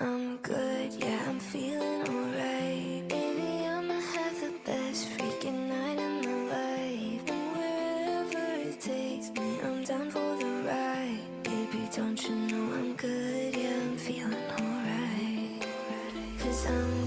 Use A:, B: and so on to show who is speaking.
A: I'm good, yeah, I'm feeling alright. Baby, I'ma have the best freaking night of my life. And wherever it takes me, I'm down for the ride. Baby, don't you know I'm good, yeah, I'm feeling alright. Cause I'm